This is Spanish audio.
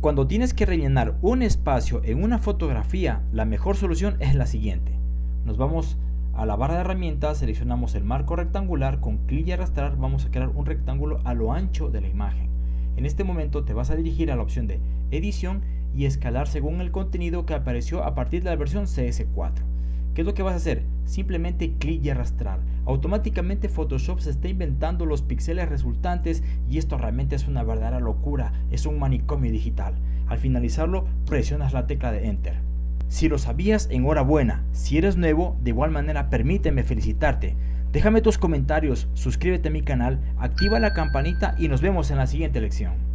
Cuando tienes que rellenar un espacio en una fotografía, la mejor solución es la siguiente. Nos vamos a la barra de herramientas, seleccionamos el marco rectangular, con clic y arrastrar vamos a crear un rectángulo a lo ancho de la imagen. En este momento te vas a dirigir a la opción de edición y escalar según el contenido que apareció a partir de la versión CS4. ¿Qué es lo que vas a hacer? Simplemente clic y arrastrar. Automáticamente Photoshop se está inventando los píxeles resultantes y esto realmente es una verdadera locura, es un manicomio digital. Al finalizarlo, presionas la tecla de Enter. Si lo sabías, enhorabuena. Si eres nuevo, de igual manera permíteme felicitarte. Déjame tus comentarios, suscríbete a mi canal, activa la campanita y nos vemos en la siguiente lección.